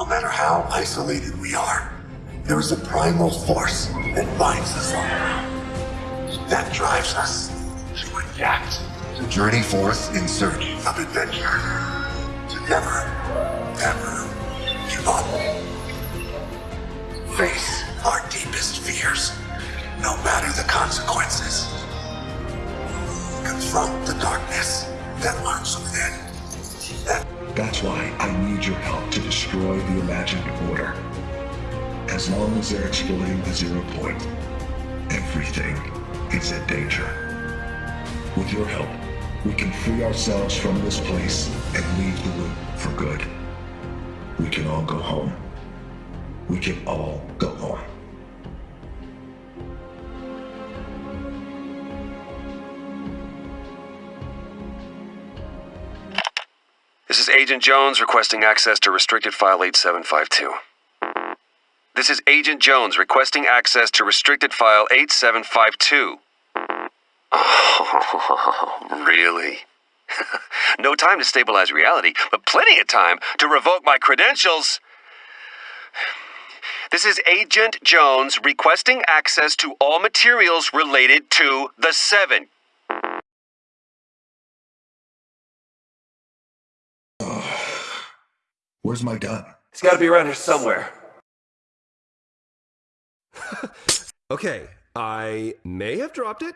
No matter how isolated we are, there is a primal force that binds us all. That drives us to adapt, to journey forth in search of adventure, to never, ever give up. Face our deepest fears, no matter the consequences. Confront the darkness that lurks within. That That's why I need your help to destroy the imagined order. As long as they're exploiting the zero point, everything is in danger. With your help, we can free ourselves from this place and leave the loop for good. We can all go home. We can all go home. Is Agent Jones requesting access to restricted file 8752. This is Agent Jones requesting access to restricted file 8752. Oh, really? no time to stabilize reality, but plenty of time to revoke my credentials. This is Agent Jones requesting access to all materials related to the Seven. Where's my gun? It's gotta be around here somewhere. Okay, I may have dropped it.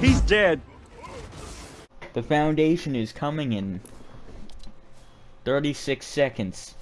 He's dead. The foundation is coming in 36 seconds.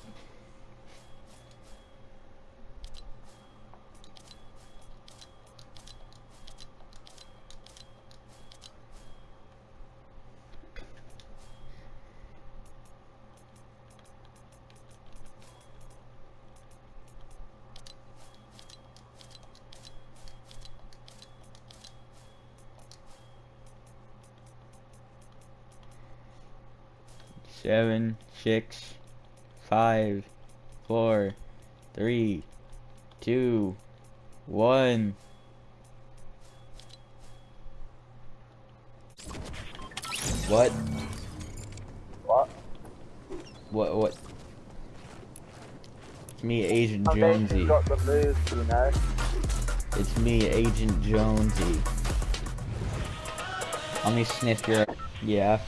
Seven, six, five, four, three, two, one. What? What? What? What? It's me, Agent Foundation's Jonesy. got the moves, you know. It's me, Agent Jonesy. Let me sniff your. Yeah.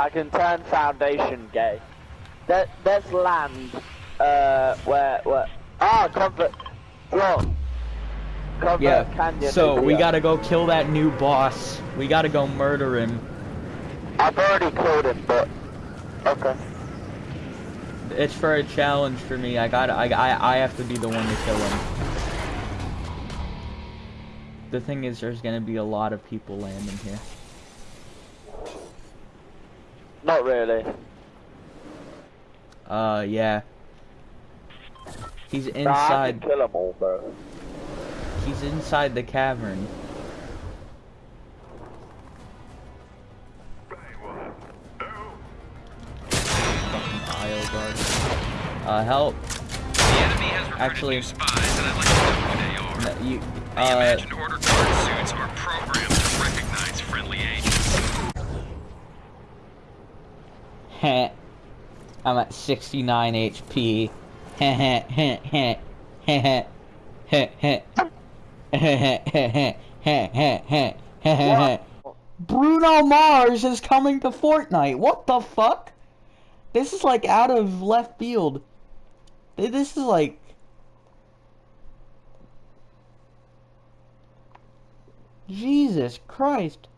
I can turn Foundation gay. Let's land, uh, where, where, ah, Comfort. Comfort Yeah. Canyon. So we gotta go kill that new boss. We gotta go murder him. I've already killed him, but, okay. It's for a challenge for me. I gotta. I. I. I have to be the one to kill him. The thing is, there's gonna be a lot of people landing here. Not really. Uh, yeah. He's Nah, I inside. can kill them all, bro. He's inside the cavern. Fucking Isle guard. Uh, help. The enemy has Actually- new spies, and I'd like to know who they are. No, you. The Uh, imagined order guard suits are programmed to recognize friendly agents. Heh. I'm at 69 HP. Bruno Mars is coming to Fortnite. What the fuck? This is like out of left field. This is like Jesus Christ.